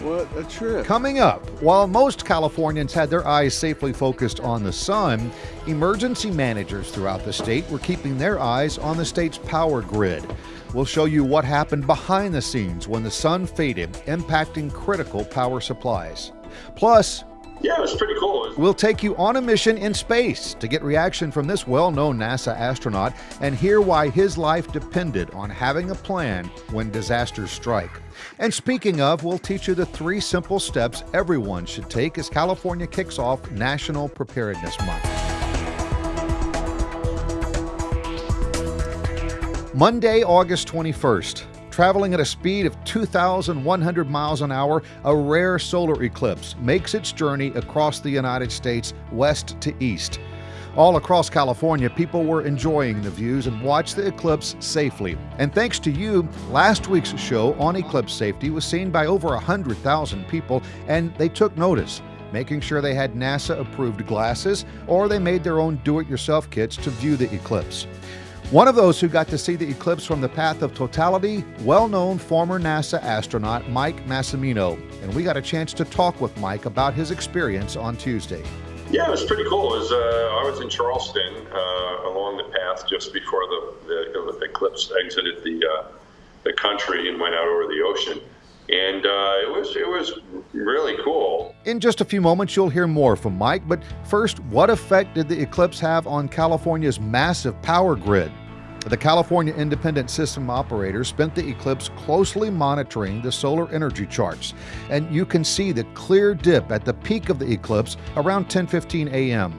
What a trip. Coming up, while most Californians had their eyes safely focused on the sun, emergency managers throughout the state were keeping their eyes on the state's power grid. We'll show you what happened behind the scenes when the sun faded, impacting critical power supplies. Plus, yeah, it was pretty cool. We'll take you on a mission in space to get reaction from this well known NASA astronaut and hear why his life depended on having a plan when disasters strike. And speaking of, we'll teach you the three simple steps everyone should take as California kicks off National Preparedness Month. Monday, August 21st traveling at a speed of 2,100 miles an hour, a rare solar eclipse makes its journey across the United States west to east. All across California, people were enjoying the views and watched the eclipse safely. And thanks to you, last week's show on eclipse safety was seen by over 100,000 people, and they took notice making sure they had NASA approved glasses or they made their own do it yourself kits to view the eclipse. One of those who got to see the eclipse from the path of totality, well known former NASA astronaut Mike Massimino. And we got a chance to talk with Mike about his experience on Tuesday. Yeah, it was pretty cool. Was, uh, I was in Charleston uh, along the path just before the, the, the eclipse exited the, uh, the country and went out over the ocean and uh, it was it was really cool. In just a few moments, you'll hear more from Mike. But first, what effect did the eclipse have on California's massive power grid? The California Independent System Operator spent the eclipse closely monitoring the solar energy charts, and you can see the clear dip at the peak of the eclipse around 10:15 a.m.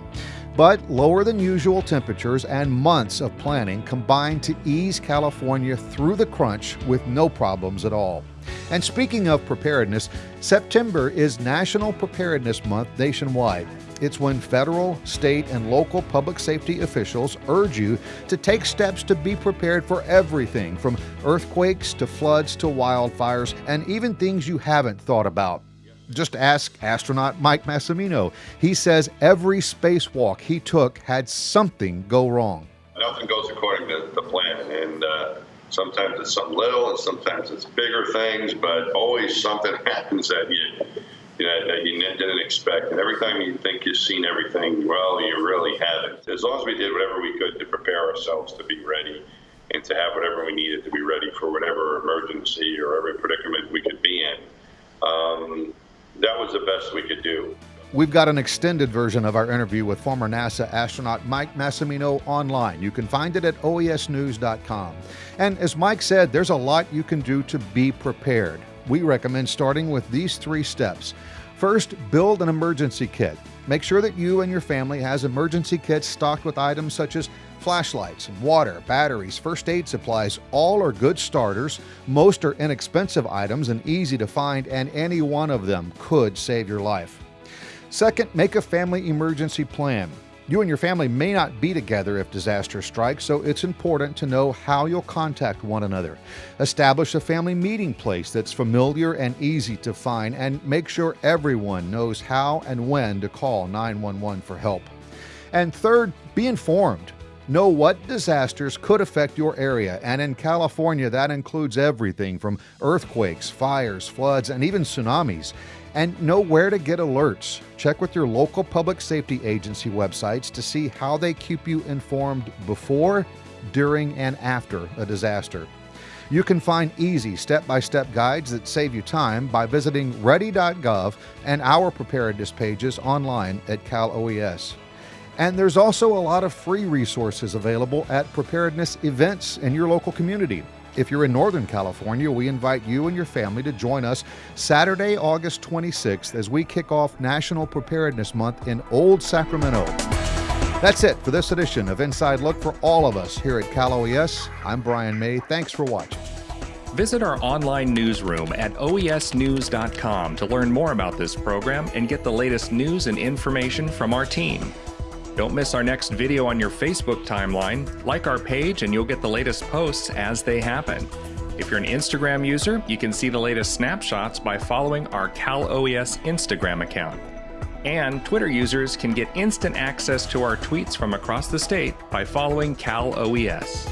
But lower than usual temperatures and months of planning combined to ease California through the crunch with no problems at all. And speaking of preparedness, September is National Preparedness Month nationwide. It's when federal, state, and local public safety officials urge you to take steps to be prepared for everything from earthquakes to floods to wildfires and even things you haven't thought about. Just ask astronaut Mike Massimino. He says every spacewalk he took had something go wrong. Nothing goes according to the plan, and uh, Sometimes it's something little, and sometimes it's bigger things, but always something happens that you, you know, that you didn't expect. And every time you think you've seen everything, well, you really haven't. As long as we did whatever we could to prepare ourselves to be ready and to have whatever we needed to be ready for whatever emergency or every predicament we could be in, um, that was the best we could do. We've got an extended version of our interview with former NASA astronaut Mike Massimino online. You can find it at oesnews.com. And as Mike said, there's a lot you can do to be prepared. We recommend starting with these three steps. First, build an emergency kit. Make sure that you and your family has emergency kits stocked with items such as flashlights, water, batteries, first aid supplies. All are good starters. Most are inexpensive items and easy to find, and any one of them could save your life. Second, make a family emergency plan. You and your family may not be together if disaster strikes, so it's important to know how you'll contact one another. Establish a family meeting place that's familiar and easy to find, and make sure everyone knows how and when to call 911 for help. And third, be informed. Know what disasters could affect your area, and in California, that includes everything from earthquakes, fires, floods, and even tsunamis. And know where to get alerts. Check with your local public safety agency websites to see how they keep you informed before, during, and after a disaster. You can find easy step by step guides that save you time by visiting ready.gov and our preparedness pages online at Cal OES. And there's also a lot of free resources available at preparedness events in your local community. If you're in Northern California, we invite you and your family to join us Saturday, August 26th as we kick off National Preparedness Month in Old Sacramento. That's it for this edition of Inside Look for all of us here at Cal OES. I'm Brian May. Thanks for watching. Visit our online newsroom at oesnews.com to learn more about this program and get the latest news and information from our team. Don't miss our next video on your Facebook timeline. Like our page and you'll get the latest posts as they happen. If you're an Instagram user, you can see the latest snapshots by following our Cal OES Instagram account. And Twitter users can get instant access to our tweets from across the state by following Cal OES.